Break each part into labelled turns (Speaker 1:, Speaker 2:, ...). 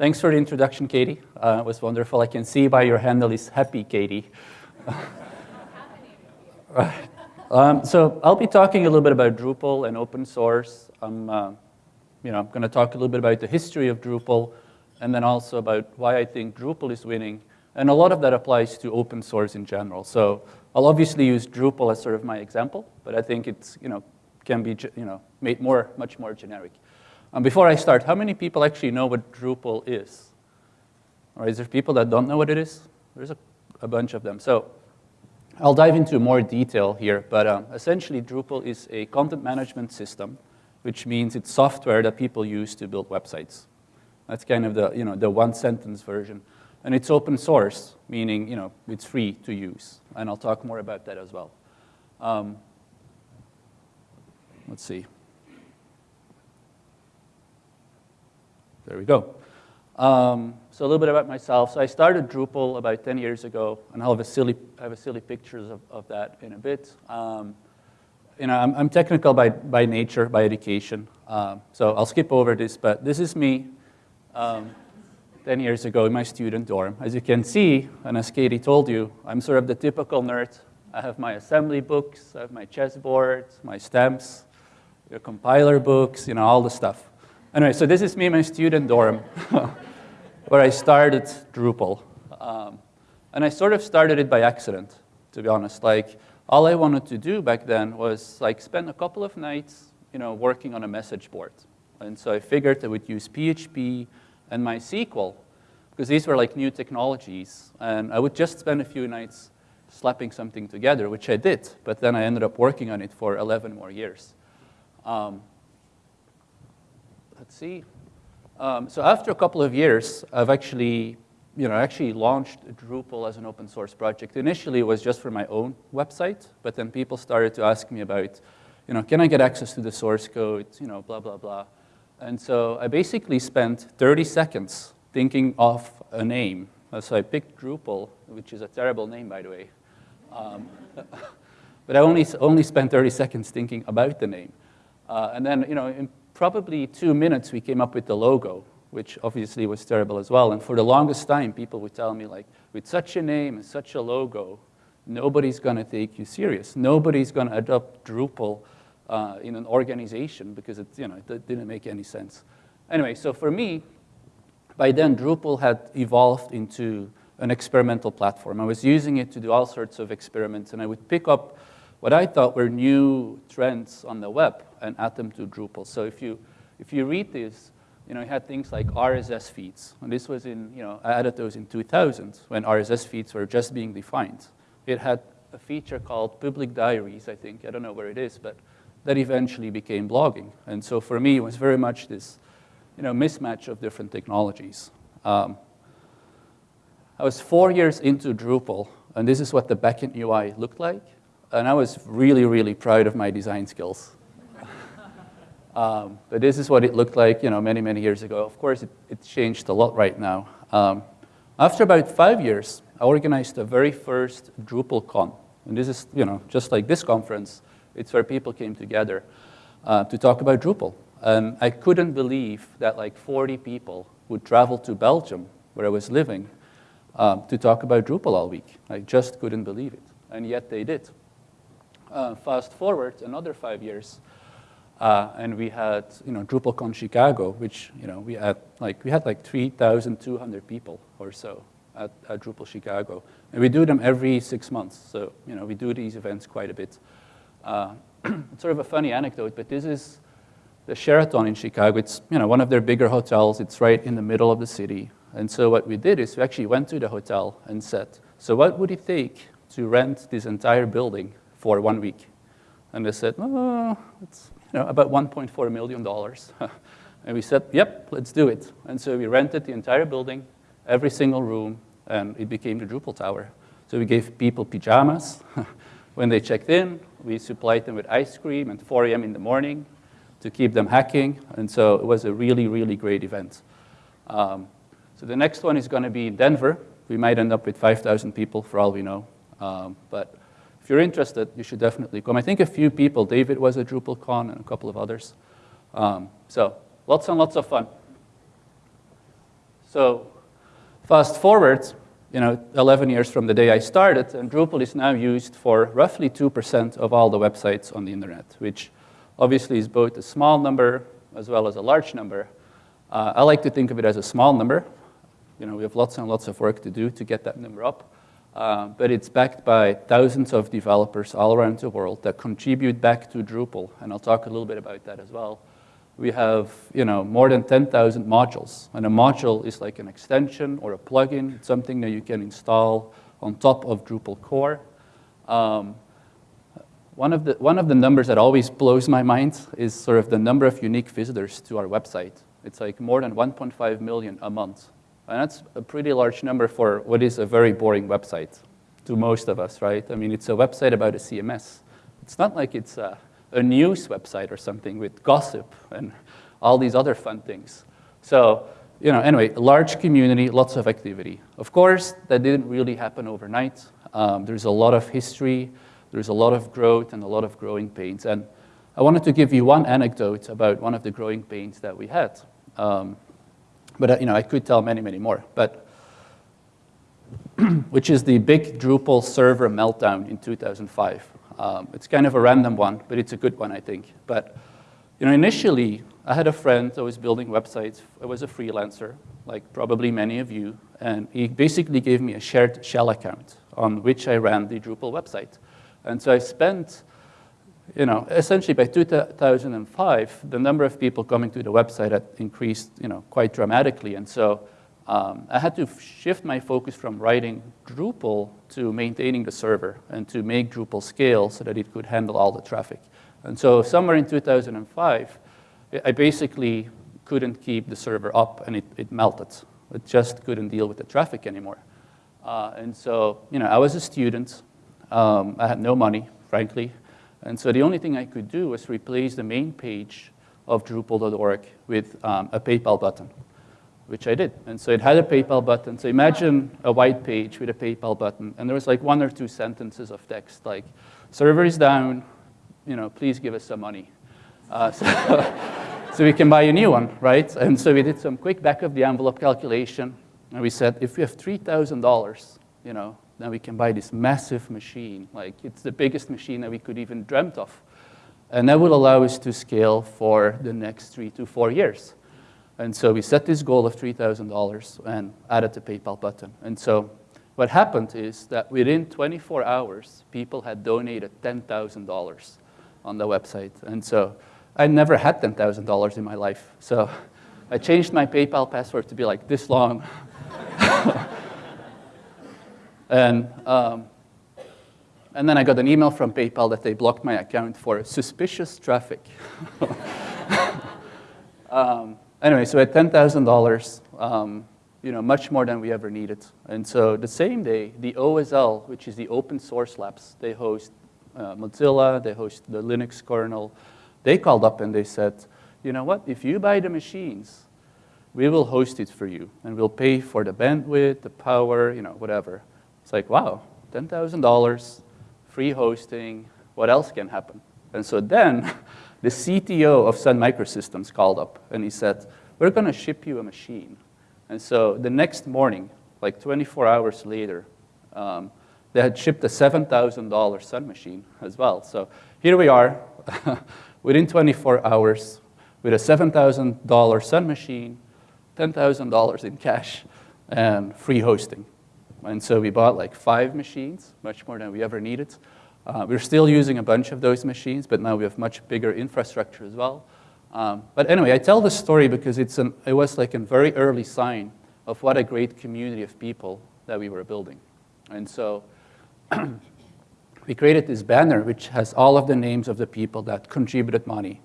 Speaker 1: Thanks for the introduction, Katie. Uh, it was wonderful. I can see by your handle is happy, Katie. right. Um, so I'll be talking a little bit about Drupal and open source. I'm, uh, you know, I'm going to talk a little bit about the history of Drupal, and then also about why I think Drupal is winning. And a lot of that applies to open source in general. So I'll obviously use Drupal as sort of my example, but I think it's, you know, can be, you know, made more, much more generic. Um, before I start, how many people actually know what Drupal is? Or is there people that don't know what it is? There's a, a bunch of them. So I'll dive into more detail here, but um, essentially Drupal is a content management system, which means it's software that people use to build websites. That's kind of the, you know, the one sentence version. And it's open source, meaning you know, it's free to use. And I'll talk more about that as well. Um, let's see. There we go. Um, so a little bit about myself. So I started Drupal about 10 years ago, and I'll have a silly, I have a silly pictures of, of that in a bit. Um, you know, I'm, I'm, technical by, by nature, by education. Um, so I'll skip over this, but this is me um, 10 years ago in my student dorm. As you can see, and as Katie told you, I'm sort of the typical nerd. I have my assembly books, I have my chessboard, my stamps, your compiler books, you know, all the stuff. Anyway, so this is me in my student dorm. where I started Drupal. Um, and I sort of started it by accident, to be honest. Like, all I wanted to do back then was like spend a couple of nights, you know, working on a message board. And so I figured I would use PHP and MySQL, because these were like new technologies. And I would just spend a few nights slapping something together, which I did. But then I ended up working on it for 11 more years. Um, let's see. Um, so after a couple of years, I've actually, you know, actually launched Drupal as an open source project. Initially, it was just for my own website, but then people started to ask me about, you know, can I get access to the source code, you know, blah, blah, blah. And so I basically spent 30 seconds thinking of a name. So I picked Drupal, which is a terrible name, by the way. Um, but I only, only spent 30 seconds thinking about the name. Uh, and then, you know, probably two minutes, we came up with the logo, which obviously was terrible as well. And for the longest time, people would tell me, like, with such a name and such a logo, nobody's going to take you serious. Nobody's going to adopt Drupal uh, in an organization because it, you know, it didn't make any sense. Anyway, so for me, by then, Drupal had evolved into an experimental platform. I was using it to do all sorts of experiments, and I would pick up what I thought were new trends on the web and add them to Drupal. So if you, if you read this, you know, you had things like RSS feeds. And this was in, you know, I added those in 2000 when RSS feeds were just being defined. It had a feature called public diaries, I think. I don't know where it is, but that eventually became blogging. And so for me, it was very much this, you know, mismatch of different technologies. Um, I was four years into Drupal, and this is what the backend UI looked like and I was really, really proud of my design skills. um, but this is what it looked like, you know, many, many years ago. Of course, it, it changed a lot right now. Um, after about five years, I organized the very first DrupalCon. And this is, you know, just like this conference, it's where people came together uh, to talk about Drupal. And I couldn't believe that like 40 people would travel to Belgium, where I was living, um, to talk about Drupal all week. I just couldn't believe it. And yet they did. Uh, fast forward another five years, uh, and we had, you know, DrupalCon Chicago, which, you know, we had like, we had like 3,200 people or so at, at Drupal Chicago. And we do them every six months. So, you know, we do these events quite a bit. Uh, it's sort of a funny anecdote, but this is the Sheraton in Chicago. It's, you know, one of their bigger hotels. It's right in the middle of the city. And so what we did is we actually went to the hotel and said, so what would it take to rent this entire building for one week. And they said, oh, it's you know, about $1.4 million. and we said, yep, let's do it. And so we rented the entire building, every single room, and it became the Drupal Tower. So we gave people pajamas. when they checked in, we supplied them with ice cream at 4 a.m. in the morning to keep them hacking. And so it was a really, really great event. Um, so the next one is going to be in Denver. We might end up with 5,000 people for all we know. Um, but you're interested, you should definitely come. I think a few people, David was at DrupalCon and a couple of others. Um, so lots and lots of fun. So fast forward, you know, 11 years from the day I started, and Drupal is now used for roughly 2% of all the websites on the internet, which obviously is both a small number as well as a large number. Uh, I like to think of it as a small number. You know, we have lots and lots of work to do to get that number up. Uh, but it's backed by thousands of developers all around the world that contribute back to Drupal, and I'll talk a little bit about that as well. We have you know, more than 10,000 modules, and a module is like an extension or a plugin, it's something that you can install on top of Drupal core. Um, one, of the, one of the numbers that always blows my mind is sort of the number of unique visitors to our website. It's like more than 1.5 million a month. And that's a pretty large number for what is a very boring website to most of us, right? I mean, it's a website about a CMS. It's not like it's a, a news website or something with gossip and all these other fun things. So, you know, anyway, large community, lots of activity. Of course, that didn't really happen overnight. Um, there's a lot of history, there's a lot of growth and a lot of growing pains. And I wanted to give you one anecdote about one of the growing pains that we had. Um, but uh, you know, I could tell many, many more. But which is the big Drupal server meltdown in 2005. Um, it's kind of a random one, but it's a good one, I think. But you know, initially, I had a friend that was building websites. I was a freelancer, like probably many of you, and he basically gave me a shared shell account on which I ran the Drupal website. And so I spent you know, essentially by 2005, the number of people coming to the website had increased, you know, quite dramatically. And so um, I had to shift my focus from writing Drupal to maintaining the server and to make Drupal scale so that it could handle all the traffic. And so somewhere in 2005, I basically couldn't keep the server up and it, it melted. It just couldn't deal with the traffic anymore. Uh, and so, you know, I was a student. Um, I had no money, frankly. And so the only thing I could do was replace the main page of Drupal.org with um, a PayPal button, which I did. And so it had a PayPal button. So imagine a white page with a PayPal button, and there was like one or two sentences of text, like, server is down, you know, please give us some money. Uh, so, so we can buy a new one, right? And so we did some quick back of the envelope calculation, and we said, if we have $3,000, you know, then we can buy this massive machine. Like it's the biggest machine that we could even dreamt of. And that will allow us to scale for the next three to four years. And so we set this goal of $3,000 and added the PayPal button. And so what happened is that within 24 hours, people had donated $10,000 on the website. And so I never had $10,000 in my life. So I changed my PayPal password to be like this long. And, um, and then I got an email from PayPal that they blocked my account for suspicious traffic. um, anyway, so at $10,000, um, you know, much more than we ever needed. And so the same day, the OSL, which is the Open Source Labs, they host uh, Mozilla, they host the Linux kernel, they called up and they said, you know what, if you buy the machines, we will host it for you, and we'll pay for the bandwidth, the power, you know, whatever. It's like, wow, $10,000, free hosting, what else can happen? And so then the CTO of Sun Microsystems called up and he said, we're going to ship you a machine. And so the next morning, like 24 hours later, um, they had shipped a $7,000 Sun machine as well. So here we are, within 24 hours, with a $7,000 Sun machine, $10,000 in cash, and free hosting. And so we bought like five machines, much more than we ever needed. Uh, we're still using a bunch of those machines, but now we have much bigger infrastructure as well. Um, but anyway, I tell this story because it's an, it was like a very early sign of what a great community of people that we were building. And so we created this banner which has all of the names of the people that contributed money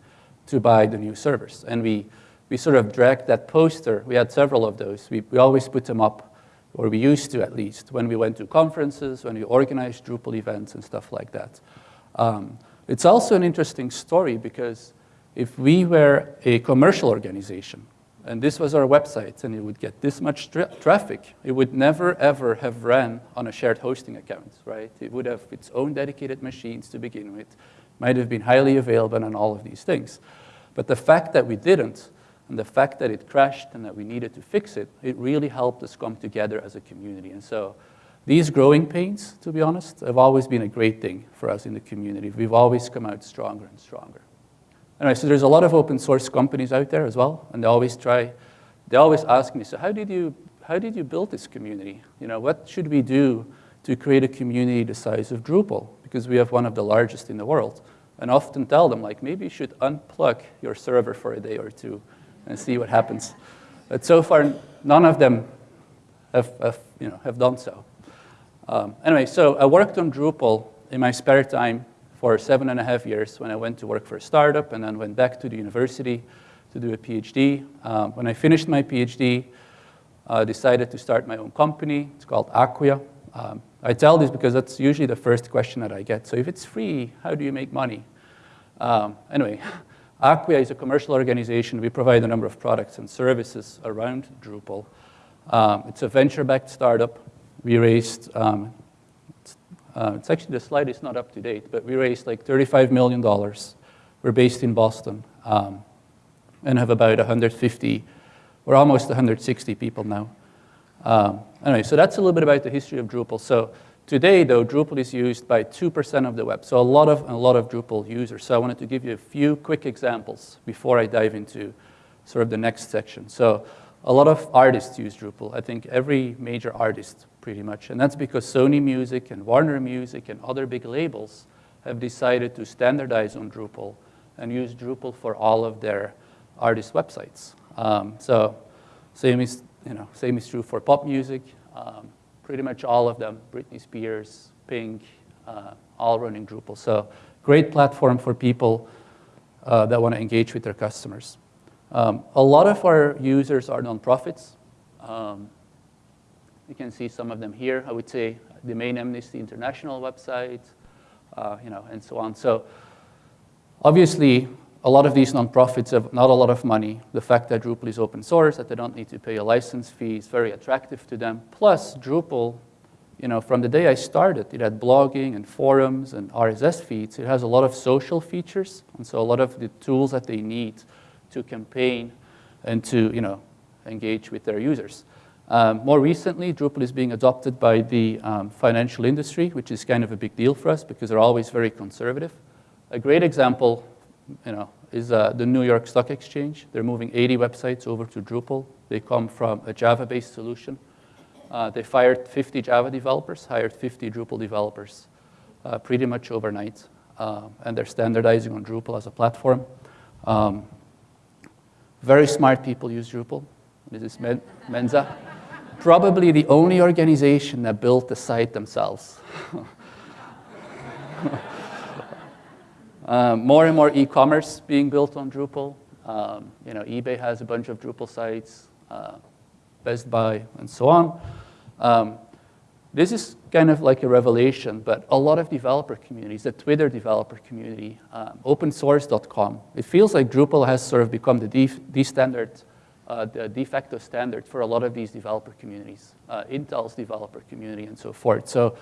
Speaker 1: to buy the new servers. And we, we sort of dragged that poster. We had several of those. We, we always put them up or we used to at least, when we went to conferences, when we organized Drupal events and stuff like that. Um, it's also an interesting story because if we were a commercial organization, and this was our website, and it would get this much tra traffic, it would never, ever have ran on a shared hosting account, right? It would have its own dedicated machines to begin with, might have been highly available and all of these things. But the fact that we didn't And the fact that it crashed and that we needed to fix it, it really helped us come together as a community. And so these growing pains, to be honest, have always been a great thing for us in the community. We've always come out stronger and stronger. Anyway, so there's a lot of open source companies out there as well, and they always try, they always ask me, so how did you, how did you build this community? You know, what should we do to create a community the size of Drupal? Because we have one of the largest in the world. And often tell them, like, maybe you should unplug your server for a day or two and see what happens. But so far, none of them have, have you know, have done so. Um, anyway, so I worked on Drupal in my spare time for seven and a half years when I went to work for a startup and then went back to the university to do a PhD. Um, when I finished my PhD, I uh, decided to start my own company. It's called Acquia. Um, I tell this because that's usually the first question that I get. So if it's free, how do you make money? Um, anyway, Acquia is a commercial organization. We provide a number of products and services around Drupal. Um, it's a venture-backed startup. We raised, um, it's, uh, it's, actually, the slide is not up to date, but we raised like $35 million. We're based in Boston um, and have about 150, we're almost 160 people now. Um, anyway, so that's a little bit about the history of Drupal. So today, though, Drupal is used by 2% of the web, so a lot of, a lot of Drupal users. So I wanted to give you a few quick examples before I dive into sort of the next section. So a lot of artists use Drupal. I think every major artist, pretty much. And that's because Sony Music and Warner Music and other big labels have decided to standardize on Drupal and use Drupal for all of their artist websites. Um, so same is you know, same is true for pop music. Um, pretty much all of them, Britney Spears, Pink, uh, all running Drupal. So great platform for people uh, that want to engage with their customers. Um, a lot of our users are nonprofits. Um, you can see some of them here. I would say the main Amnesty International website, uh, you know, and so on. So obviously, a lot of these nonprofits have not a lot of money. The fact that Drupal is open source, that they don't need to pay a license fee is very attractive to them. Plus, Drupal, you know, from the day I started, it had blogging and forums and RSS feeds. It has a lot of social features, and so a lot of the tools that they need to campaign and to, you know, engage with their users. Um, more recently, Drupal is being adopted by the um, financial industry, which is kind of a big deal for us because they're always very conservative. A great example you know, is uh, the New York Stock Exchange. They're moving 80 websites over to Drupal. They come from a Java-based solution. Uh, they fired 50 Java developers, hired 50 Drupal developers uh, pretty much overnight. Uh, and they're standardizing on Drupal as a platform. Um, very smart people use Drupal. This is Men Mensa. Probably the only organization that built the site themselves. Um, more and more e-commerce being built on Drupal. Um, you know, eBay has a bunch of Drupal sites, uh, Best Buy, and so on. Um, this is kind of like a revelation, but a lot of developer communities, the Twitter developer community, um, opensource.com, it feels like Drupal has sort of become the, de standard, uh, the de facto standard for a lot of these developer communities, uh, Intel's developer community and so forth. So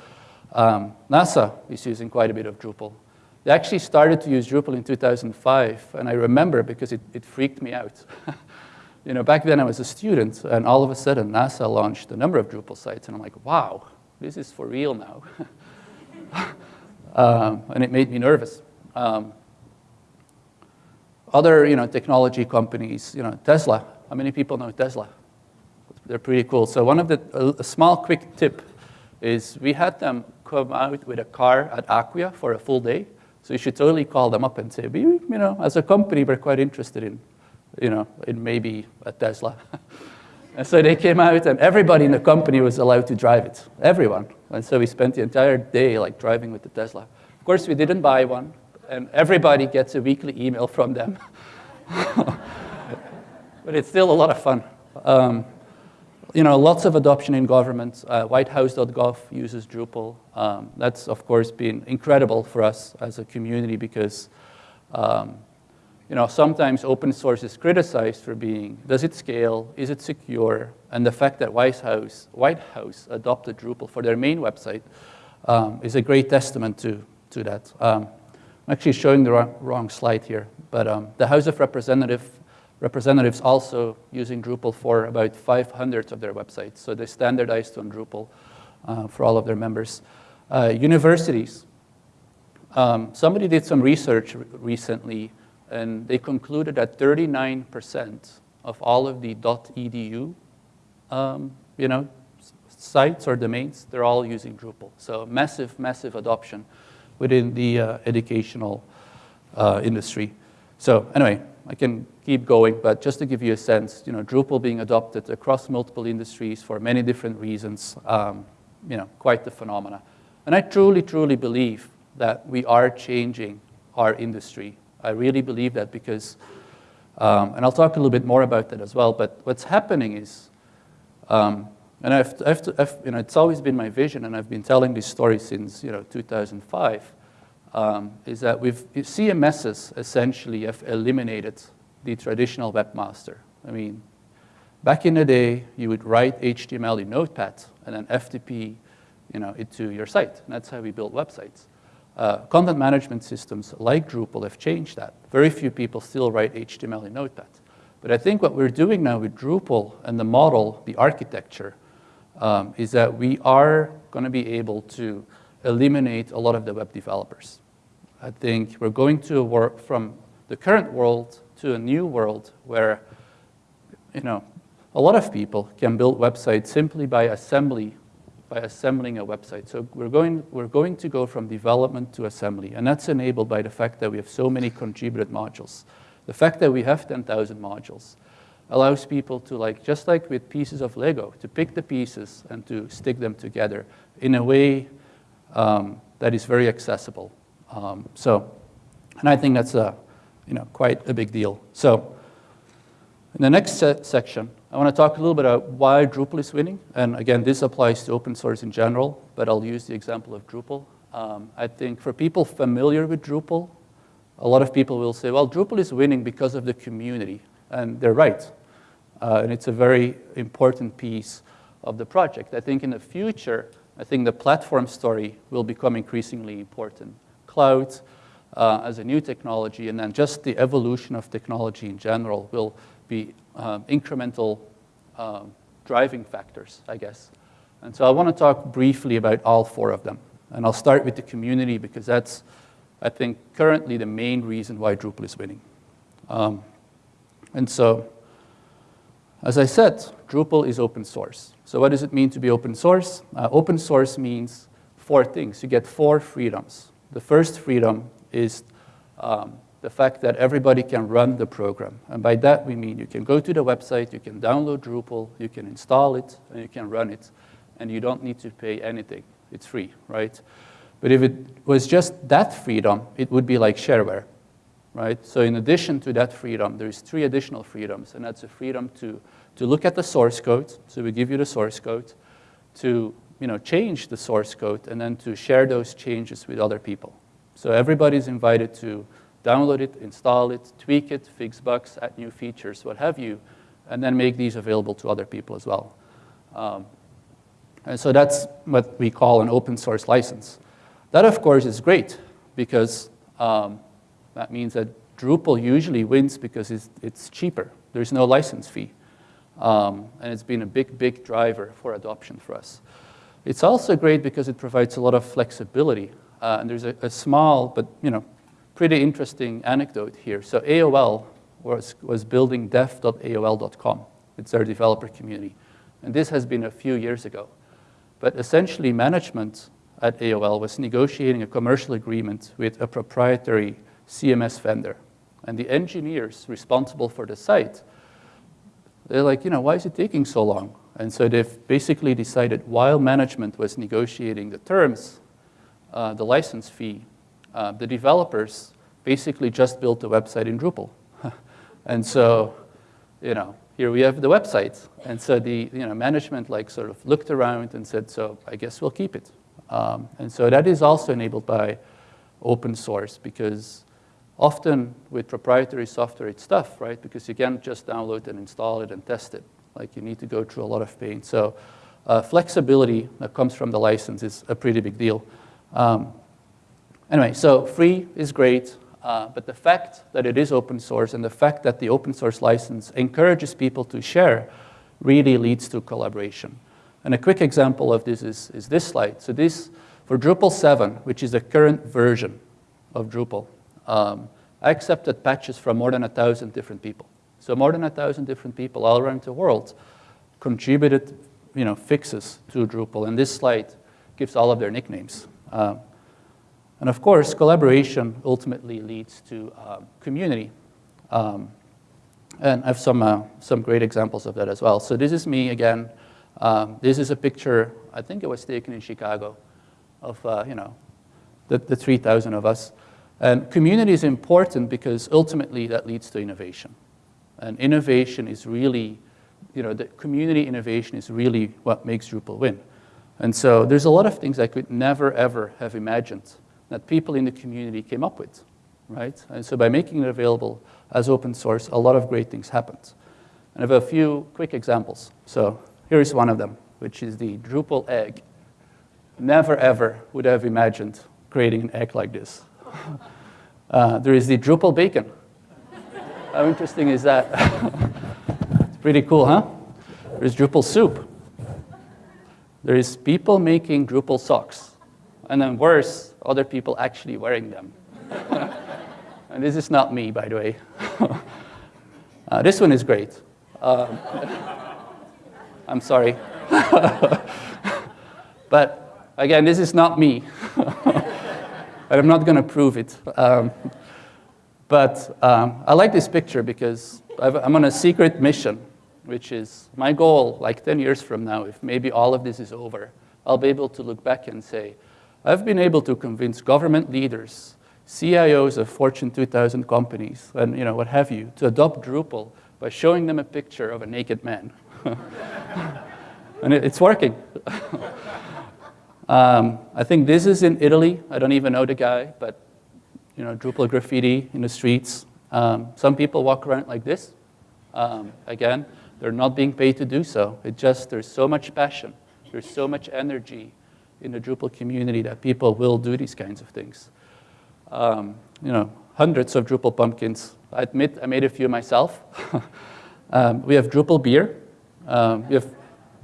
Speaker 1: um, NASA is using quite a bit of Drupal. They actually started to use Drupal in 2005, and I remember because it, it freaked me out. you know, back then I was a student, and all of a sudden NASA launched a number of Drupal sites, and I'm like, wow, this is for real now. um, and it made me nervous. Um, other, you know, technology companies, you know, Tesla. How many people know Tesla? They're pretty cool. So one of the, a, a small quick tip is we had them come out with a car at Acquia for a full day, so you should totally call them up and say, We you know, as a company, we're quite interested in, you know, in maybe a Tesla. and so they came out and everybody in the company was allowed to drive it, everyone. And so we spent the entire day like driving with the Tesla. Of course, we didn't buy one, and everybody gets a weekly email from them. but it's still a lot of fun. Um, you know, lots of adoption in government. Uh, WhiteHouse.gov uses Drupal. Um, that's, of course, been incredible for us as a community because, um, you know, sometimes open source is criticized for being, does it scale, is it secure? And the fact that White House, White House adopted Drupal for their main website um, is a great testament to, to that. Um, I'm actually showing the wrong, wrong slide here, but um, the House of Representatives representatives also using Drupal for about 500 of their websites. So they standardized on Drupal uh, for all of their members. Uh, universities. Um, somebody did some research recently, and they concluded that 39% of all of the .edu um, you know, sites or domains, they're all using Drupal. So massive, massive adoption within the uh, educational uh, industry. So anyway, I can keep going, but just to give you a sense, you know, Drupal being adopted across multiple industries for many different reasons, um, you know, quite the phenomena. And I truly, truly believe that we are changing our industry. I really believe that because, um, and I'll talk a little bit more about that as well, but what's happening is, um, and I've, I've, I've, you know, it's always been my vision, and I've been telling this story since you know, 2005, um, is that we've, CMSs essentially have eliminated the traditional webmaster. I mean, back in the day, you would write HTML in Notepad and then FTP you know, it to your site. And that's how we built websites. Uh, content management systems like Drupal have changed that. Very few people still write HTML in Notepad. But I think what we're doing now with Drupal and the model, the architecture, um, is that we are going to be able to eliminate a lot of the web developers. I think we're going to work from the current world to a new world where, you know, a lot of people can build websites simply by assembly, by assembling a website. So we're going, we're going to go from development to assembly, and that's enabled by the fact that we have so many contributed modules. The fact that we have 10,000 modules allows people to, like, just like with pieces of Lego, to pick the pieces and to stick them together in a way um, that is very accessible. Um, so, and I think that's a, you know, quite a big deal. So, in the next se section, I want to talk a little bit about why Drupal is winning. And again, this applies to open source in general, but I'll use the example of Drupal. Um, I think for people familiar with Drupal, a lot of people will say, well, Drupal is winning because of the community. And they're right. Uh, and it's a very important piece of the project. I think in the future, I think the platform story will become increasingly important. Cloud uh, as a new technology, and then just the evolution of technology in general will be um, incremental um, driving factors, I guess. And so I want to talk briefly about all four of them. And I'll start with the community because that's, I think, currently the main reason why Drupal is winning. Um, and so as I said, Drupal is open source. So what does it mean to be open source? Uh, open source means four things. You get four freedoms. The first freedom is um, the fact that everybody can run the program. And by that we mean you can go to the website, you can download Drupal, you can install it, and you can run it. And you don't need to pay anything. It's free, right? But if it was just that freedom, it would be like shareware, right? So in addition to that freedom, there's three additional freedoms, and that's a freedom to to look at the source code, so we give you the source code, to you know, change the source code, and then to share those changes with other people. So everybody's invited to download it, install it, tweak it, fix bugs, add new features, what have you, and then make these available to other people as well. Um, and so that's what we call an open source license. That, of course, is great because um, that means that Drupal usually wins because it's, it's cheaper. There's no license fee. Um, and it's been a big, big driver for adoption for us. It's also great because it provides a lot of flexibility. Uh, and there's a, a, small, but you know, pretty interesting anecdote here. So AOL was, was building dev.aol.com. It's their developer community. And this has been a few years ago. But essentially, management at AOL was negotiating a commercial agreement with a proprietary CMS vendor. And the engineers responsible for the site they're like, you know, why is it taking so long? And so they've basically decided while management was negotiating the terms, uh, the license fee, uh, the developers basically just built a website in Drupal. and so, you know, here we have the website. And so the you know, management like sort of looked around and said, so I guess we'll keep it. Um, and so that is also enabled by open source because Often with proprietary software, it's tough, right? Because you can't just download and install it and test it. Like you need to go through a lot of pain. So uh, flexibility that comes from the license is a pretty big deal. Um, anyway, so free is great. Uh, but the fact that it is open source and the fact that the open source license encourages people to share really leads to collaboration. And a quick example of this is, is this slide. So this, for Drupal 7, which is the current version of Drupal, um, I accepted patches from more than a thousand different people. So more than a thousand different people all around the world contributed you know, fixes to Drupal. And this slide gives all of their nicknames. Um, and of course, collaboration ultimately leads to um, community. Um, and I have some, uh, some great examples of that as well. So this is me again. Um, this is a picture, I think it was taken in Chicago, of uh, you know, the, the 3,000 of us. And community is important because ultimately that leads to innovation. And innovation is really, you know, the community innovation is really what makes Drupal win. And so there's a lot of things I could never, ever have imagined that people in the community came up with, right? And so by making it available as open source, a lot of great things happened. And I have a few quick examples. So here's one of them, which is the Drupal egg. Never ever would have imagined creating an egg like this. Uh, there is the Drupal bacon. How interesting is that? it's pretty cool, huh? There's Drupal soup. There is people making Drupal socks. And then worse, other people actually wearing them. and this is not me, by the way. uh, this one is great. Um, I'm sorry. but again, this is not me. but I'm not going to prove it. Um, but um, I like this picture because I'm on a secret mission, which is my goal, like 10 years from now, if maybe all of this is over, I'll be able to look back and say, I've been able to convince government leaders, CIOs of Fortune 2000 companies, and you know, what have you, to adopt Drupal by showing them a picture of a naked man. and it's working. um, I think this is in Italy. I don't even know the guy, but you know, Drupal graffiti in the streets. Um, some people walk around like this. Um, again, they're not being paid to do so. It just, there's so much passion. There's so much energy in the Drupal community that people will do these kinds of things. Um, you know, hundreds of Drupal pumpkins. I admit I made a few myself. um, we have Drupal beer. Um, we have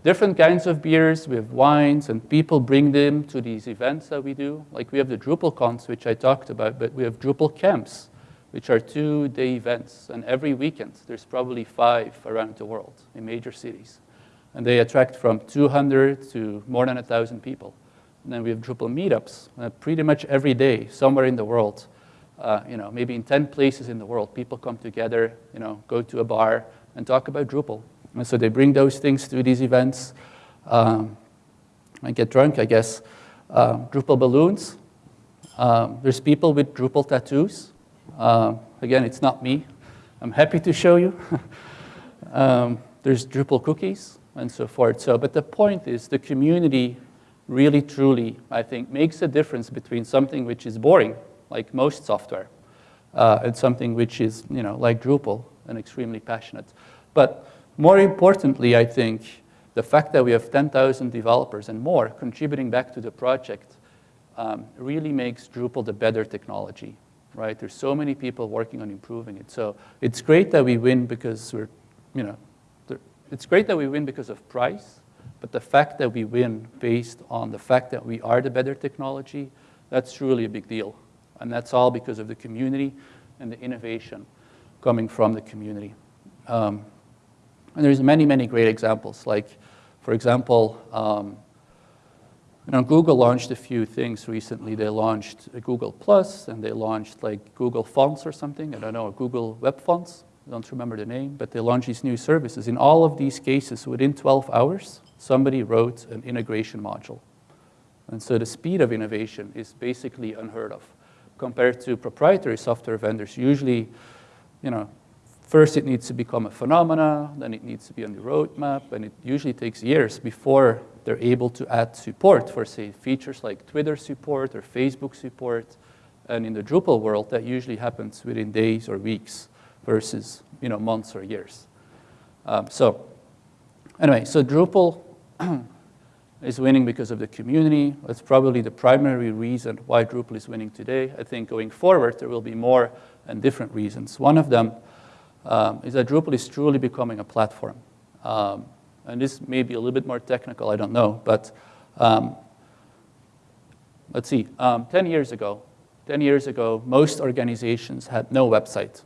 Speaker 1: different kinds of beers. We have wines, and people bring them to these events that we do. Like we have the Drupal cons, which I talked about, but we have Drupal camps, which are two-day events. And every weekend, there's probably five around the world in major cities. And they attract from 200 to more than 1,000 people. And then we have Drupal meetups uh, pretty much every day, somewhere in the world. Uh, you know, maybe in 10 places in the world, people come together, you know, go to a bar and talk about Drupal. And so they bring those things to these events um, and get drunk, I guess. Uh, Drupal balloons. Um, there's people with Drupal tattoos. Um, again, it's not me. I'm happy to show you. Um, there's Drupal cookies and so forth. So, but the point is the community really, truly, I think, makes a difference between something which is boring, like most software, uh, and something which is, you know, like Drupal, and extremely passionate. But more importantly, I think, the fact that we have 10,000 developers and more contributing back to the project um, really makes Drupal the better technology, right? There's so many people working on improving it. So it's great that we win because we're, you know, it's great that we win because of price, but the fact that we win based on the fact that we are the better technology, that's truly a big deal. And that's all because of the community and the innovation coming from the community. Um, and there's many, many great examples. Like, for example, um, you know, Google launched a few things recently. They launched Google Plus, and they launched like Google Fonts or something. I don't know, Google Web Fonts. I don't remember the name, but they launched these new services. In all of these cases, within 12 hours, somebody wrote an integration module. And so the speed of innovation is basically unheard of compared to proprietary software vendors. Usually, you know, first it needs to become a phenomena, then it needs to be on the roadmap, and it usually takes years before they're able to add support for, say, features like Twitter support or Facebook support. And in the Drupal world, that usually happens within days or weeks versus, you know, months or years. Um, so anyway, so Drupal is winning because of the community. That's probably the primary reason why Drupal is winning today. I think going forward, there will be more and different reasons. One of them um, is that Drupal is truly becoming a platform. Um, and this may be a little bit more technical, I don't know, but um, let's see, um, 10 years ago, 10 years ago, most organizations had no website.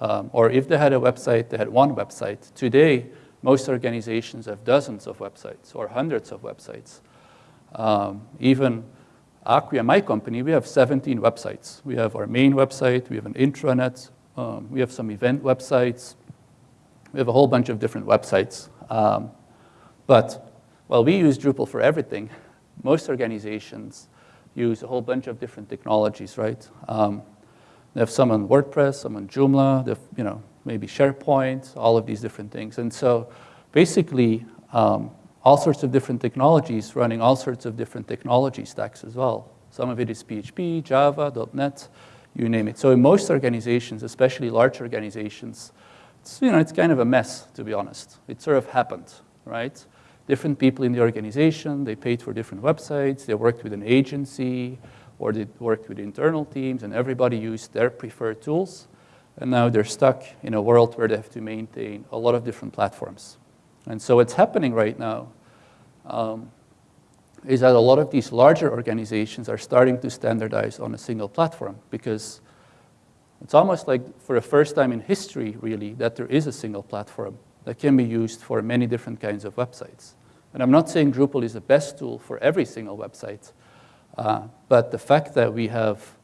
Speaker 1: Um, or if they had a website, they had one website. Today, most organizations have dozens of websites or hundreds of websites. Um, even Acquia, my company, we have 17 websites. We have our main website, we have an intranet, um, we have some event websites, we have a whole bunch of different websites. Um, but while we use Drupal for everything, most organizations use a whole bunch of different technologies, right? Um, they have some on WordPress, some on Joomla, they have, you know, maybe SharePoint, all of these different things. And so basically, um, all sorts of different technologies running all sorts of different technology stacks as well. Some of it is PHP, Java, .NET, you name it. So in most organizations, especially large organizations, it's, you know, it's kind of a mess, to be honest. It sort of happened, right? Different people in the organization, they paid for different websites, they worked with an agency, or they worked with internal teams, and everybody used their preferred tools. And now they're stuck in a world where they have to maintain a lot of different platforms. And so what's happening right now um, is that a lot of these larger organizations are starting to standardize on a single platform because it's almost like for the first time in history, really, that there is a single platform that can be used for many different kinds of websites. And I'm not saying Drupal is the best tool for every single website, uh, but the fact that we have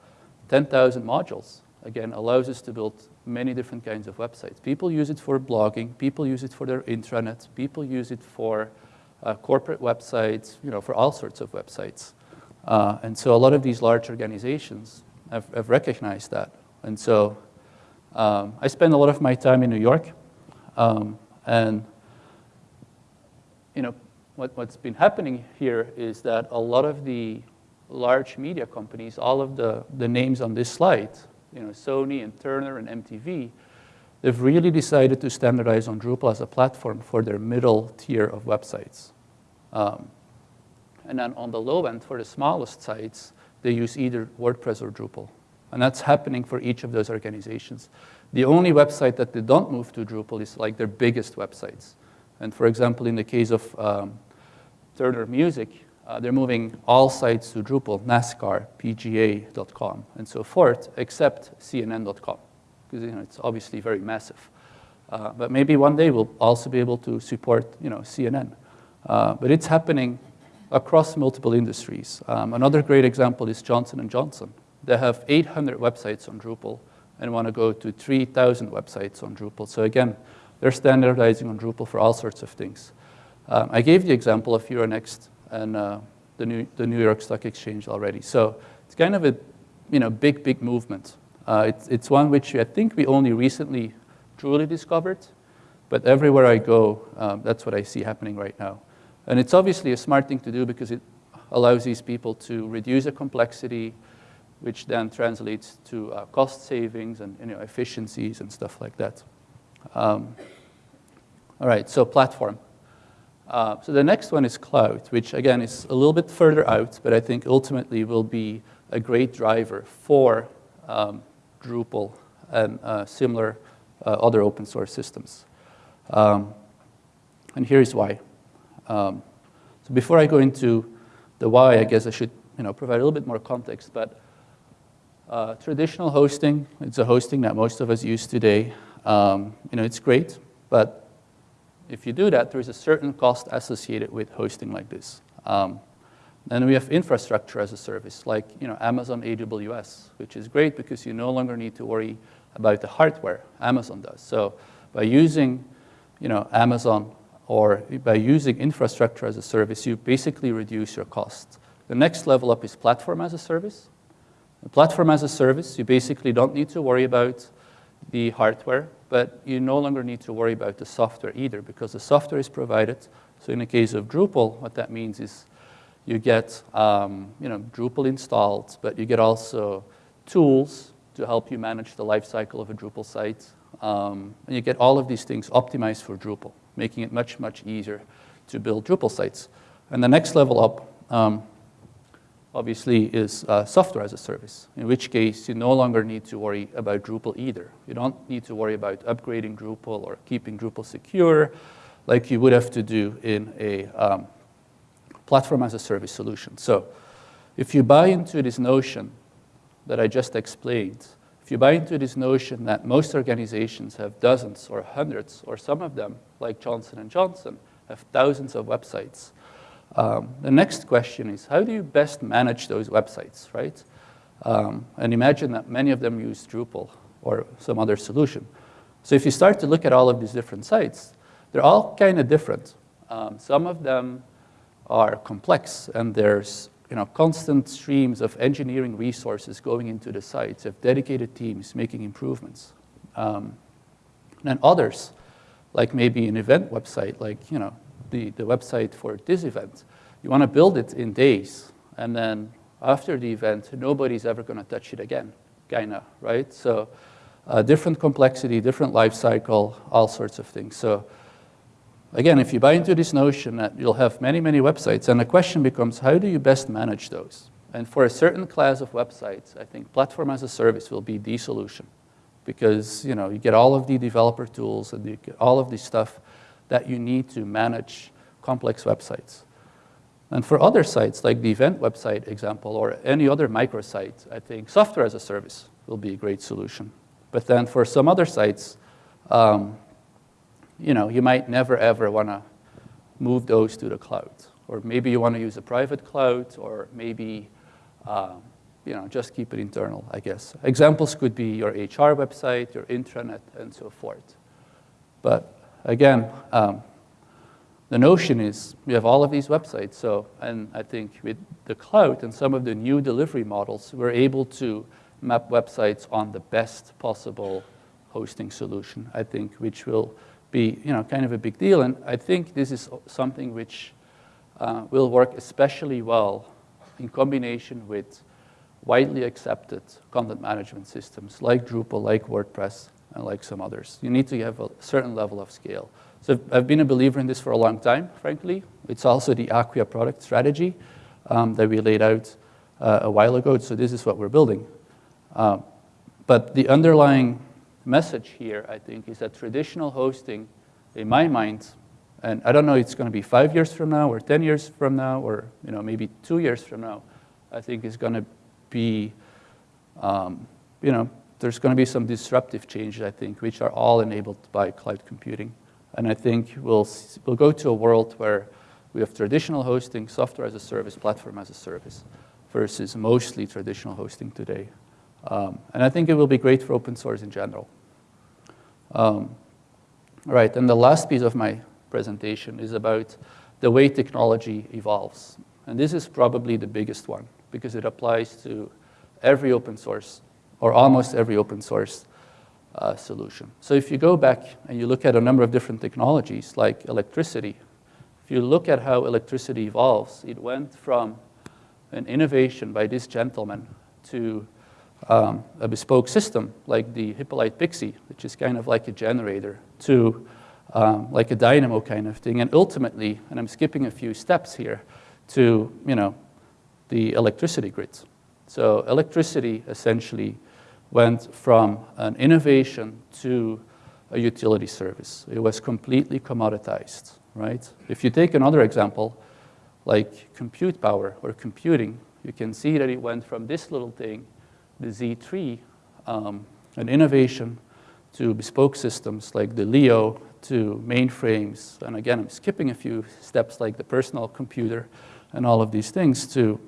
Speaker 1: 10,000 modules again, allows us to build many different kinds of websites. People use it for blogging, people use it for their intranet, people use it for uh, corporate websites, you know, for all sorts of websites. Uh, and so a lot of these large organizations have, have recognized that. And so um, I spend a lot of my time in New York, um, and you know, what, what's been happening here is that a lot of the large media companies, all of the, the names on this slide, you know, Sony and Turner and MTV, they've really decided to standardize on Drupal as a platform for their middle tier of websites. Um, and then on the low end, for the smallest sites, they use either WordPress or Drupal. And that's happening for each of those organizations. The only website that they don't move to Drupal is like their biggest websites. And for example, in the case of um, Turner Music, uh, they're moving all sites to Drupal, NASCAR, PGA.com, and so forth, except CNN.com, because you know, it's obviously very massive. Uh, but maybe one day we'll also be able to support you know, CNN. Uh, but it's happening across multiple industries. Um, another great example is Johnson & Johnson. They have 800 websites on Drupal and want to go to 3,000 websites on Drupal. So again, they're standardizing on Drupal for all sorts of things. Um, I gave the example of Euronext and uh, the, New, the New York Stock Exchange already. So it's kind of a you know, big, big movement. Uh, it's, it's one which I think we only recently truly discovered, but everywhere I go, um, that's what I see happening right now. And it's obviously a smart thing to do because it allows these people to reduce the complexity, which then translates to uh, cost savings and you know, efficiencies and stuff like that. Um, all right, so platform. Uh, so the next one is cloud, which again is a little bit further out, but I think ultimately will be a great driver for um, Drupal and uh, similar uh, other open source systems. Um, and here's why. Um, so before I go into the why, I guess I should you know, provide a little bit more context, but uh, traditional hosting, it's a hosting that most of us use today. Um, you know, it's great, but if you do that, there is a certain cost associated with hosting like this. Um, then we have infrastructure as a service, like you know, Amazon AWS, which is great because you no longer need to worry about the hardware. Amazon does. So by using you know, Amazon or by using infrastructure as a service, you basically reduce your cost. The next level up is platform as a service. The platform as a service, you basically don't need to worry about the hardware but you no longer need to worry about the software either because the software is provided. So in the case of Drupal, what that means is you get um, you know, Drupal installed, but you get also tools to help you manage the lifecycle of a Drupal site. Um, and you get all of these things optimized for Drupal, making it much, much easier to build Drupal sites. And the next level up, um, obviously, is uh, software as a service, in which case you no longer need to worry about Drupal either. You don't need to worry about upgrading Drupal or keeping Drupal secure like you would have to do in a um, platform as a service solution. So if you buy into this notion that I just explained, if you buy into this notion that most organizations have dozens or hundreds, or some of them, like Johnson & Johnson, have thousands of websites, um, the next question is, how do you best manage those websites, right? Um, and imagine that many of them use Drupal or some other solution. So if you start to look at all of these different sites, they're all kind of different. Um, some of them are complex, and there's you know, constant streams of engineering resources going into the sites, of dedicated teams making improvements. Um, and others, like maybe an event website, like you know, the, the website for this event, you want to build it in days, and then after the event, nobody's ever going to touch it again, kind of, right? So uh, different complexity, different life cycle, all sorts of things. So again, if you buy into this notion that you'll have many, many websites, and the question becomes, how do you best manage those? And for a certain class of websites, I think platform as a service will be the solution because you know you get all of the developer tools and you get all of the stuff that you need to manage complex websites. And for other sites, like the event website example or any other microsite, I think software as a service will be a great solution. But then for some other sites, um, you know, you might never ever want to move those to the cloud. Or maybe you want to use a private cloud, or maybe uh, you know, just keep it internal, I guess. Examples could be your HR website, your intranet, and so forth. But again, um, the notion is we have all of these websites. So, and I think with the cloud and some of the new delivery models, we're able to map websites on the best possible hosting solution, I think, which will be you know, kind of a big deal. And I think this is something which uh, will work especially well in combination with widely accepted content management systems like Drupal, like WordPress, and like some others. You need to have a certain level of scale. So I've been a believer in this for a long time, frankly. It's also the Acquia product strategy um, that we laid out uh, a while ago. So this is what we're building. Uh, but the underlying message here, I think, is that traditional hosting, in my mind, and I don't know it's going to be five years from now or 10 years from now or you know, maybe two years from now, I think is going to be, um, you know, there's going to be some disruptive changes, I think, which are all enabled by cloud computing. And I think we'll, we'll go to a world where we have traditional hosting, software as a service, platform as a service, versus mostly traditional hosting today. Um, and I think it will be great for open source in general. Um, right, and the last piece of my presentation is about the way technology evolves. And this is probably the biggest one because it applies to every open source or almost every open source uh, solution. So if you go back and you look at a number of different technologies like electricity, if you look at how electricity evolves, it went from an innovation by this gentleman to um, a bespoke system like the Hippolyte Pixii, which is kind of like a generator, to um, like a dynamo kind of thing, and ultimately, and I'm skipping a few steps here, to you know, the electricity grids. So electricity essentially went from an innovation to a utility service. It was completely commoditized, right? If you take another example, like compute power or computing, you can see that it went from this little thing the Z3, um, an innovation to bespoke systems like the Leo, to mainframes, and again, I'm skipping a few steps like the personal computer and all of these things to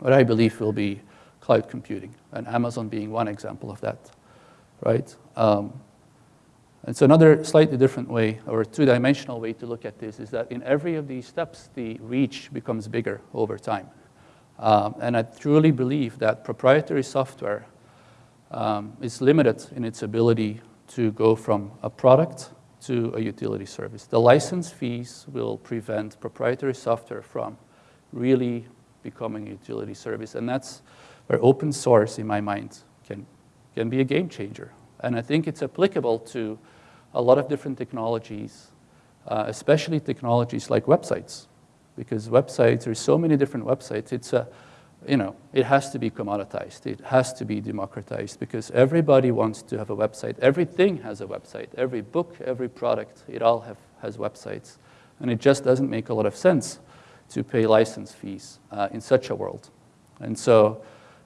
Speaker 1: what I believe will be cloud computing, and Amazon being one example of that, right? Um, and so another slightly different way, or two-dimensional way to look at this is that in every of these steps, the reach becomes bigger over time. Um, and I truly believe that proprietary software um, is limited in its ability to go from a product to a utility service. The license fees will prevent proprietary software from really becoming a utility service. And that's where open source, in my mind, can, can be a game changer. And I think it's applicable to a lot of different technologies, uh, especially technologies like websites. Because websites, there's so many different websites. It's a, you know, it has to be commoditized. It has to be democratized because everybody wants to have a website. Everything has a website. Every book, every product, it all have, has websites. And it just doesn't make a lot of sense to pay license fees uh, in such a world. And so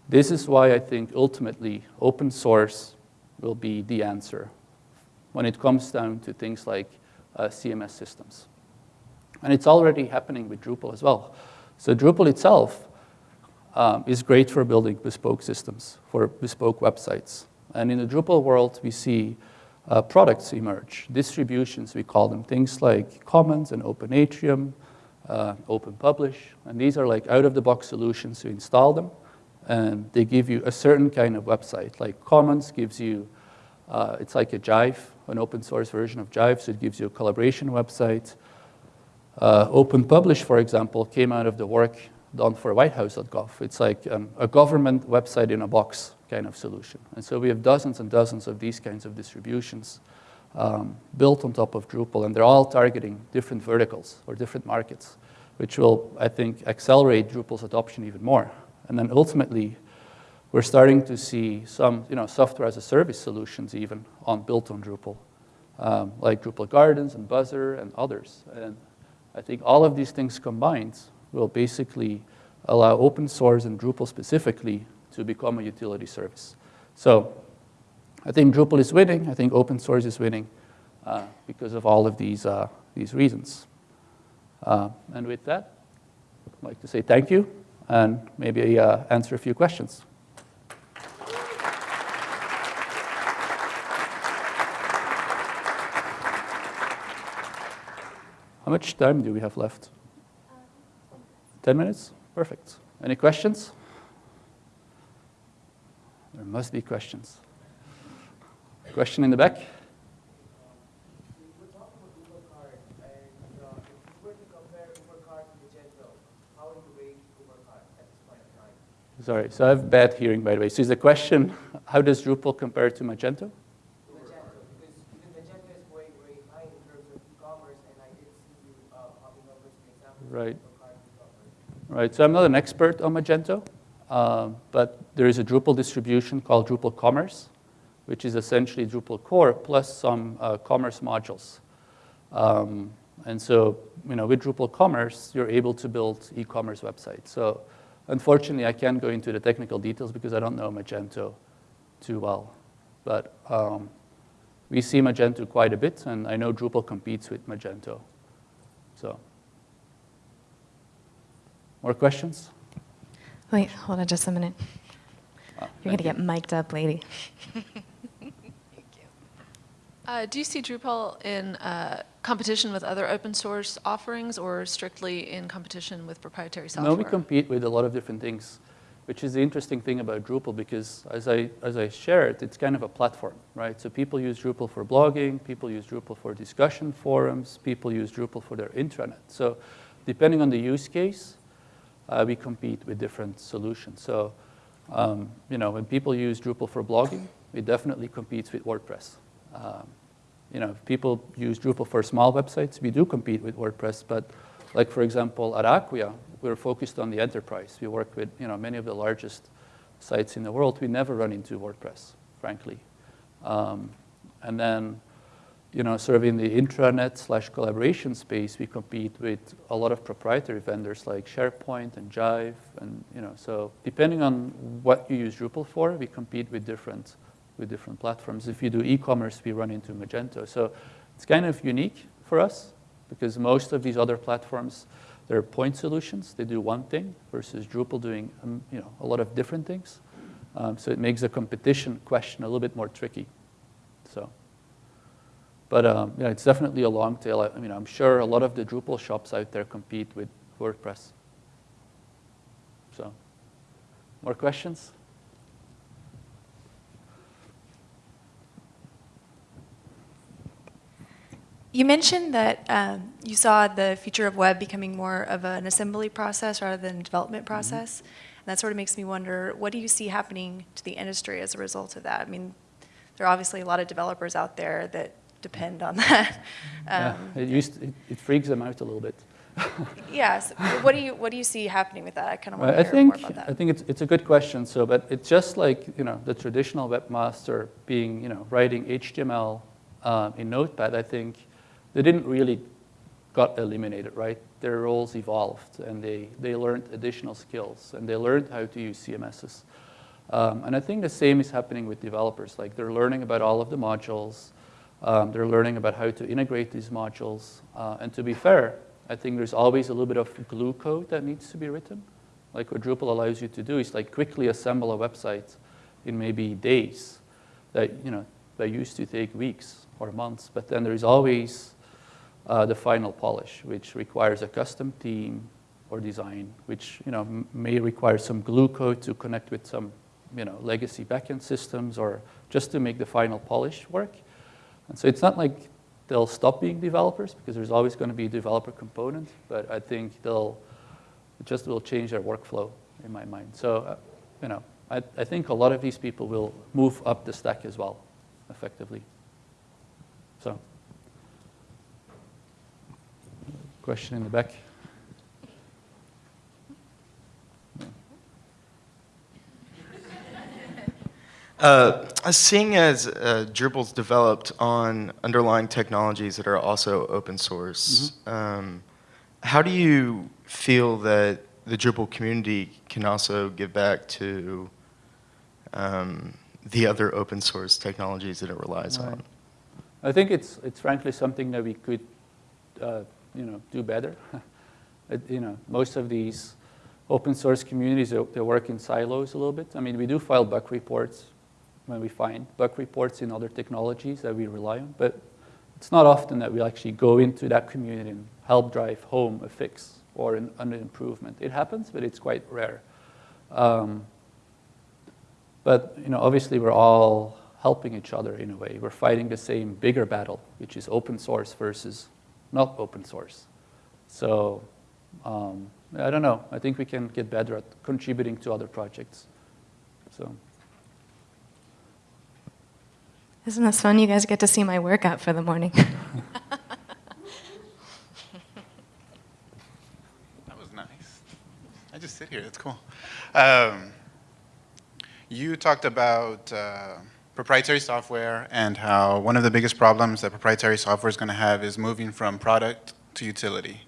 Speaker 1: this is why I think ultimately open source will be the answer when it comes down to things like uh, CMS systems. And it's already happening with Drupal as well. So Drupal itself um, is great for building bespoke systems, for bespoke websites. And in the Drupal world, we see uh, products emerge, distributions, we call them, things like Commons and Open Atrium, uh, Open Publish, and these are like out-of-the-box solutions to install them, and they give you a certain kind of website. Like Commons gives you, uh, it's like a Jive, an open source version of Jive, so it gives you a collaboration website. Uh, Open Publish, for example, came out of the work done for whitehouse.gov. It's like um, a government website in a box kind of solution. And so we have dozens and dozens of these kinds of distributions um, built on top of Drupal, and they're all targeting different verticals or different markets, which will, I think, accelerate Drupal's adoption even more. And then ultimately, we're starting to see some you know, software as a service solutions even on, built on Drupal, um, like Drupal Gardens and Buzzr and others. And I think all of these things combined will basically allow open source and Drupal specifically to become a utility service. So I think Drupal is winning. I think open source is winning uh, because of all of these, uh, these reasons. Uh, and with that, I'd like to say thank you and maybe uh, answer a few questions. How much time do we have left? 10 minutes? Perfect. Any questions? There must be questions. Question in the back? Sorry, so I have bad hearing, by the way. So is the question, how does Drupal compare to Magento
Speaker 2: because Magento is way, way high in terms of e-commerce, and I did see you uh, popping up with examples
Speaker 1: right. Right, so I'm not an expert on Magento, uh, but there is a Drupal distribution called Drupal Commerce, which is essentially Drupal core plus some uh, commerce modules. Um, and so, you know, with Drupal Commerce, you're able to build e-commerce websites. So unfortunately, I can't go into the technical details because I don't know Magento too well. But um, we see Magento quite a bit, and I know Drupal competes with Magento. So. More questions?
Speaker 3: Wait, hold on just a minute. Oh, You're going to get mic'd up, lady. Thank
Speaker 4: you. Uh, do you see Drupal in uh, competition with other open source offerings or strictly in competition with proprietary software?
Speaker 1: No, we compete with a lot of different things, which is the interesting thing about Drupal because as I, as I shared, it's kind of a platform, right? So people use Drupal for blogging, people use Drupal for discussion forums, people use Drupal for their intranet. So depending on the use case, uh, we compete with different solutions. So, um, you know, when people use Drupal for blogging, it definitely competes with WordPress. Um, you know, if people use Drupal for small websites, we do compete with WordPress, but like, for example, at Acquia, we're focused on the enterprise. We work with, you know, many of the largest sites in the world. We never run into WordPress, frankly. Um, and then you know, sort of in the intranet slash collaboration space, we compete with a lot of proprietary vendors like SharePoint and Jive, and you know, so depending on what you use Drupal for, we compete with different with different platforms. If you do e-commerce, we run into Magento. So it's kind of unique for us because most of these other platforms, they're point solutions. They do one thing versus Drupal doing um, you know, a lot of different things. Um, so it makes the competition question a little bit more tricky. But um, yeah, it's definitely a long tail. I, I mean, I'm sure a lot of the Drupal shops out there compete with WordPress. So, more questions?
Speaker 3: You mentioned that um, you saw the future of web becoming more of an assembly process rather than a development mm-hmm. process. Mm -hmm. And that sort of makes me wonder, what do you see happening to the industry as a result of that? I mean, there are obviously a lot of developers out there that depend on that.
Speaker 1: Um, yeah, it, used to, it, it, freaks them out a little bit.
Speaker 3: Yes, what do you, what do you see happening with that? I kind of want to hear more
Speaker 1: think,
Speaker 3: about
Speaker 1: I
Speaker 3: that.
Speaker 1: think it's, it's a good question, so, but it's just like, you know, the traditional webmaster being, you know, writing HTML uh, in Notepad, I think they didn't really got eliminated, right? Their roles evolved, and they, they learned additional skills, and they learned how to use CMSs. Um, and I think the same is happening with developers. Like, they're learning about all of the modules, um, they're learning about how to integrate these modules, uh, and to be fair, I think there's always a little bit of glue code that needs to be written. Like what Drupal allows you to do is like quickly assemble a website in maybe days that, you know, that used to take weeks or months. But then there's always uh, the final polish, which requires a custom theme or design, which, you know, may require some glue code to connect with some, you know, legacy backend systems or just to make the final polish work. And so it's not like they'll stop being developers because there's always going to be a developer component, but I think they'll just will change their workflow in my mind. So, uh, you know, I, I think a lot of these people will move up the stack as well, effectively. So, question in the back.
Speaker 5: Uh, seeing as uh, Drupal's developed on underlying technologies that are also open source, um, how do you feel that the Drupal community can also give back to um, the other open source technologies that it relies
Speaker 1: Right.
Speaker 5: on?
Speaker 1: I think it's, it's frankly something that we could, uh, you know, do better. You know, most of these open source communities, they work in silos a little bit. I mean, we do file bug reports when we find bug reports in other technologies that we rely on, but it's not often that we actually go into that community and help drive home a fix or an, an improvement. It happens, but it's quite rare. Um, but you know, obviously, we're all helping each other in a way. We're fighting the same bigger battle, which is open source versus not open source. So um, I don't know. I think we can get better at contributing to other projects. So
Speaker 6: Isn't this fun? You guys get to see my workout for the morning.
Speaker 7: That was nice. I just sit here. It's cool. Um, you talked about uh, proprietary software and how one of the biggest problems that proprietary software is going to have is moving from product to utility.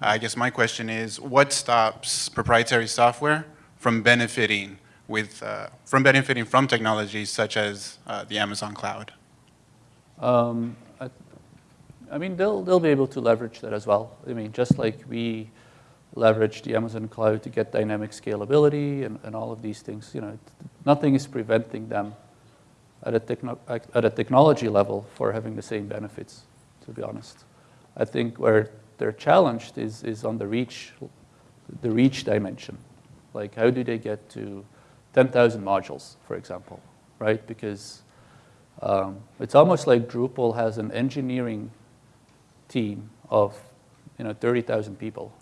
Speaker 7: I guess my question is, what stops proprietary software from benefiting with uh, from benefiting from technologies such as uh, the Amazon cloud?
Speaker 1: Um, I, I mean, they'll, they'll be able to leverage that as well. I mean, just like we leverage the Amazon cloud to get dynamic scalability and, and all of these things, you know, nothing is preventing them at a, techno, at a technology level for having the same benefits, to be honest. I think where they're challenged is, is on the reach, the reach dimension. Like, how do they get to 10,000 modules, for example, right? Because um, it's almost like Drupal has an engineering team of you know 30,000 people,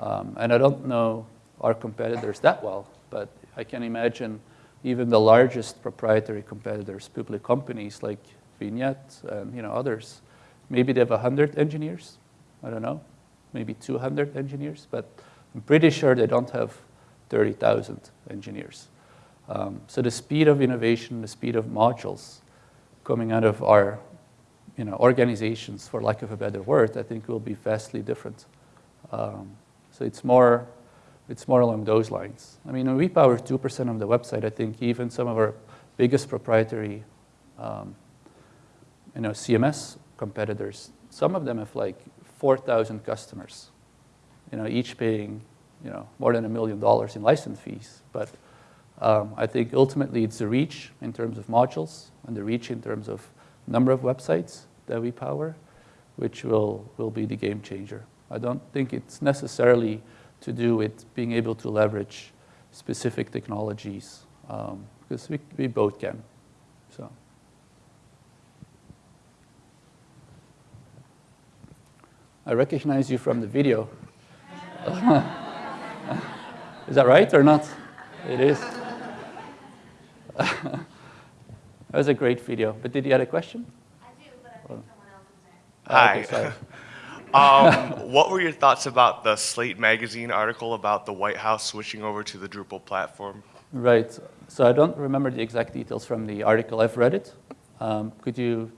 Speaker 1: um, and I don't know our competitors that well, but I can imagine even the largest proprietary competitors, public companies like Vignette and you know others, maybe they have 100 engineers. I don't know, maybe 200 engineers, but I'm pretty sure they don't have 30,000 engineers. Um, so the speed of innovation, the speed of modules coming out of our you know, organizations, for lack of a better word, I think will be vastly different. Um, so it's more, it's more along those lines. I mean, we power 2% of the website, I think even some of our biggest proprietary um, you know, CMS competitors, some of them have like 4,000 customers, you know, each paying you know, more than a million dollars in license fees. But um, I think ultimately it's the reach in terms of modules and the reach in terms of number of websites that we power, which will, will be the game changer. I don't think it's necessarily to do with being able to leverage specific technologies, um, because we, we both can. So. I recognize you from the video. is that right or not? It is. that was a great video. But did you have a question?
Speaker 8: I do, but I think someone else is there.
Speaker 1: Okay,
Speaker 7: Hi.
Speaker 8: Um, what were your thoughts about the Slate magazine article about the White House switching over to the Drupal platform?
Speaker 1: Right. So I don't remember the exact details from the article. I've read it. Um, could you,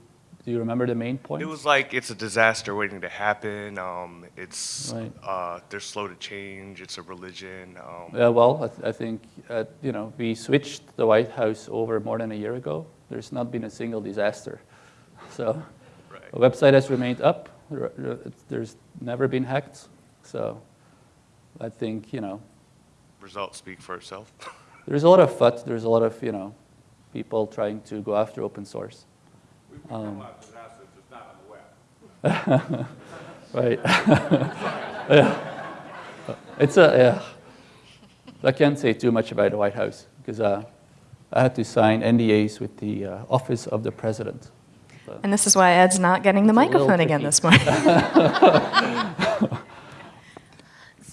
Speaker 1: do you remember the main point?
Speaker 8: It was like it's a disaster waiting to happen. Um, it's
Speaker 1: Right.
Speaker 8: uh, they're slow to change. It's a religion. Um,
Speaker 1: Yeah, well, I, th- I think, uh, you know, we switched the White House over more than a year ago. There's not been a single disaster. So
Speaker 8: Right.
Speaker 1: the website has remained up. There- there- it's- There's never been hacked. So I think, you know,
Speaker 8: results speak for itself.
Speaker 1: there's a lot of FUD. There's a lot of, you know, people trying to go after open source. Um, Right. Yeah. It's a, yeah. I can't say too much about the White House because uh, I had to sign NDAs with the uh, Office of the President. So-
Speaker 6: And this is why Ed's not getting the
Speaker 1: It's
Speaker 6: microphone again this morning.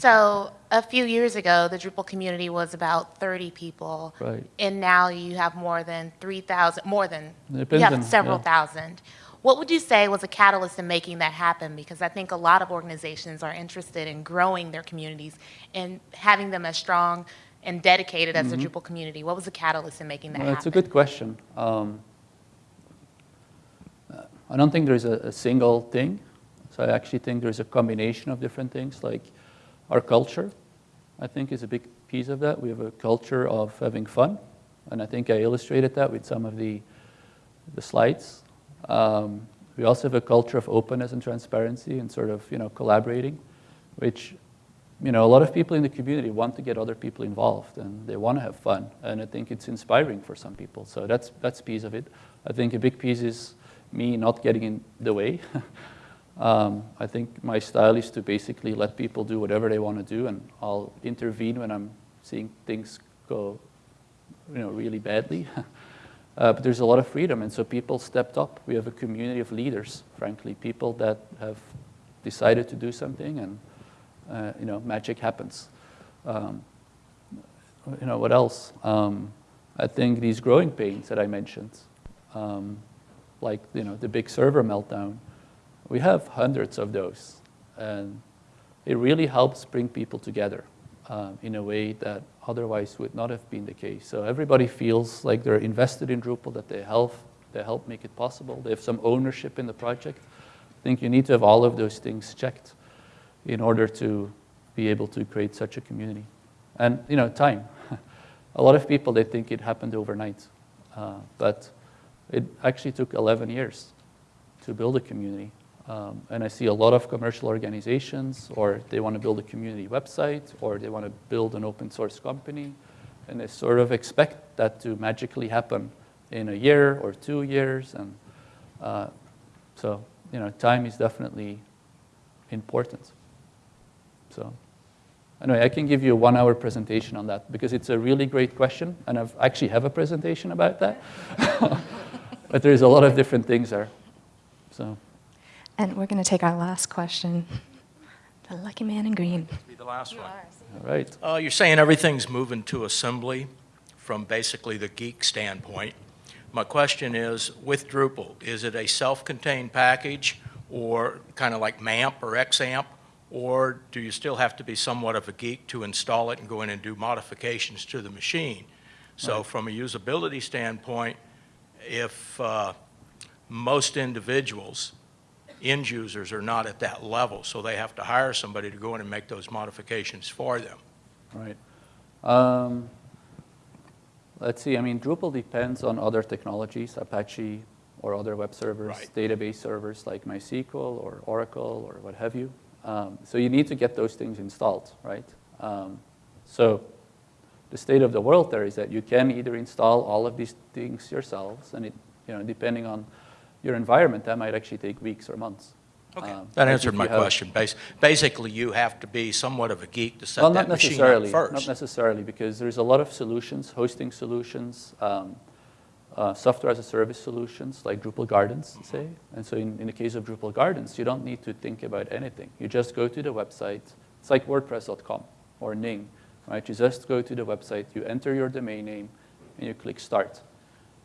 Speaker 9: So a few years ago, the Drupal community was about 30 people.
Speaker 1: Right.
Speaker 9: And now you have more than 3,000, more than, you have several
Speaker 1: yeah.
Speaker 9: thousand. What would you say was a catalyst in making that happen? Because I think a lot of organizations are interested in growing their communities and having them as strong and dedicated as the Drupal community. What was the catalyst in making that
Speaker 1: Mm-hmm. Well, it's a good question. Um, I don't think there's a, a single thing. So I actually think there's a combination of different things, like our culture, I think is a big piece of that. We have a culture of having fun, and I think I illustrated that with some of the, the slides. Um, we also have a culture of openness and transparency and sort of, you know, collaborating, which you know, a lot of people in the community want to get other people involved and they want to have fun. And I think it's inspiring for some people. So that's, that's a piece of it. I think a big piece is me not getting in the way. um, I think my style is to basically let people do whatever they want to do and I'll intervene when I'm seeing things go, you know, really badly. Uh, but there's a lot of freedom, and so people stepped up. We have a community of leaders, frankly, people that have decided to do something, and uh, you know, magic happens. Um, you know, what else? Um, I think these growing pains that I mentioned, um, like you know, the big server meltdown, we have hundreds of those, and it really helps bring people together um, in a way that otherwise would not have been the case. So everybody feels like they're invested in Drupal, that they help, they help make it possible. They have some ownership in the project. I think you need to have all of those things checked in order to be able to create such a community. And you know, time. a lot of people they think it happened overnight, uh, but it actually took 11 years to build a community. Um, and I see a lot of commercial organizations, or they want to build a community website, or they want to build an open source company, and they sort of expect that to magically happen in a year or two years. And uh, so, you know, time is definitely important. So, anyway, I can give you a one-hour presentation on that because it's a really great question, and I actually have a presentation about that. but there's a lot of different things there. So.
Speaker 6: And we're going to take our last question. The lucky man in green.
Speaker 10: Be the last one.
Speaker 1: All right.
Speaker 10: Uh, you're saying everything's moving to assembly from basically the geek standpoint. My question is, with Drupal, is it a self-contained package or kind of like MAMP or XAMPP? Or do you still have to be somewhat of a geek to install it and go in and do modifications to the machine? So from a usability standpoint, if uh, most individuals, end users, are not at that level, so they have to hire somebody to go in and make those modifications for them.
Speaker 1: Right. Um, let's see, I mean, Drupal depends on other technologies, Apache or other web servers,
Speaker 10: Right.
Speaker 1: database servers like MySQL or Oracle or what have you. Um, so you need to get those things installed, right? Um, so the state of the world there is that you can either install all of these things yourselves, and it, you know, depending on your environment, that might actually take weeks or months.
Speaker 10: Okay,
Speaker 1: Um,
Speaker 10: that answered my
Speaker 1: have-
Speaker 10: question. Bas- Basically, you have to be somewhat of a geek to set
Speaker 1: Well,
Speaker 10: that
Speaker 1: not
Speaker 10: machine up
Speaker 1: necessarily. Not necessarily, because there's a lot of solutions, hosting solutions, um, uh, software as a service solutions, like Drupal Gardens, say. And so in, in the case of Drupal Gardens, you don't need to think about anything. You just go to the website. It's like WordPress.com or Ning, right? You just go to the website, you enter your domain name, and you click Start.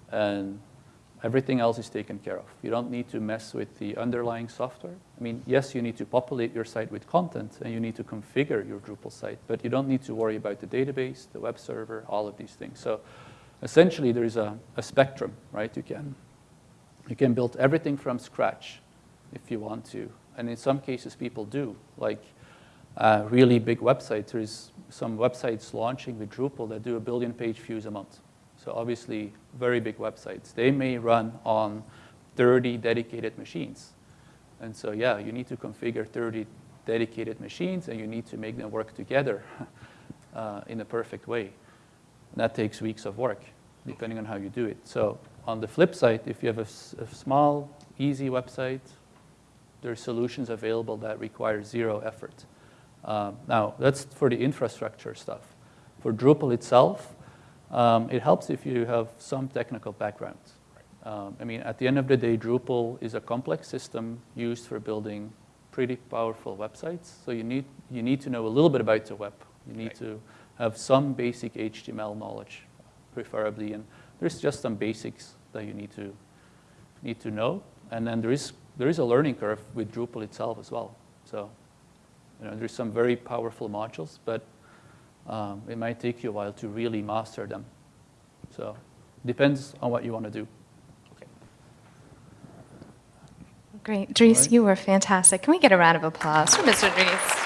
Speaker 1: And Everything else is taken care of. You don't need to mess with the underlying software. I mean, yes, you need to populate your site with content and you need to configure your Drupal site, but you don't need to worry about the database, the web server, all of these things. So essentially, there is a, a spectrum, right? You can, you can build everything from scratch if you want to. And in some cases, people do. Like uh, really big websites, there is some websites launching with Drupal that do a billion page views a month. So obviously, very big websites. They may run on 30 dedicated machines. And so, yeah, you need to configure 30 dedicated machines, and you need to make them work together uh, in a perfect way. And that takes weeks of work, depending on how you do it. So on the flip side, if you have a small, easy website, there are solutions available that require zero effort. Um, now, that's for the infrastructure stuff. For Drupal itself, um, it helps if you have some technical background. Um, I mean, at the end of the day, Drupal is a complex system used for building pretty powerful websites. So you need, you need to know a little bit about the web. You need to have some basic HTML knowledge, preferably. And there's just some basics that you need to, need to know. And then there is, there is a learning curve with Drupal itself as well. So you know, there's some very powerful modules, but um, it might take you a while to really master them. So depends on what you want to do.
Speaker 6: Great. Dries,
Speaker 1: Right.
Speaker 6: you were fantastic. Can we get a round of applause for Mr. Dries?